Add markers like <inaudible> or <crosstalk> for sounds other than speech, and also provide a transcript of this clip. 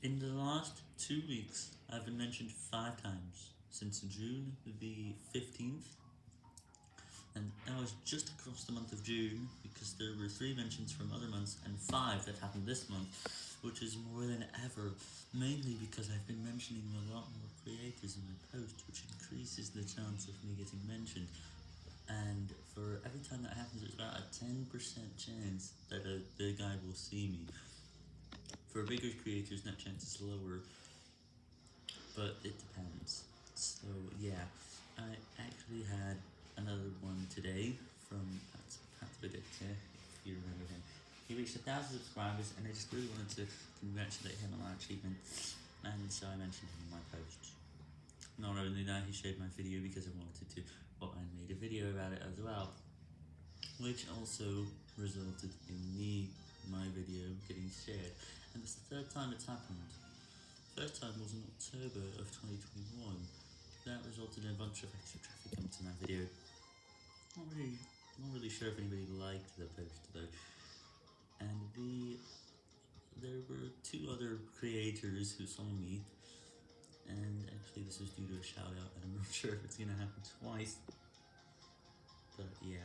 In the last two weeks, I've been mentioned five times, since June the 15th, and that was just across the month of June, because there were three mentions from other months, and five that happened this month, which is more than ever, mainly because I've been mentioning a lot more creators in my post, which increases the chance of me getting mentioned, and for every time that happens, there's about a 10% chance that a, the guy will see me. For bigger creators, that chance is lower, but it depends. So yeah, I actually had another one today from Pat Predictor, if you remember him. He reached a thousand subscribers, and I just really wanted to congratulate him on that achievement, and so I mentioned him in my post. Not only that, he shared my video because I wanted to, but I made a video about it as well, which also resulted in me, my video, getting shared, and it's the third time it's happened. First time was in October of 2021, that resulted in a bunch of extra traffic coming to my video. Not really, not really sure if anybody liked the post though, and the, there were two other creators who saw me, and actually this was due to a shout out, and I'm not <laughs> sure if it's gonna happen twice, but yeah.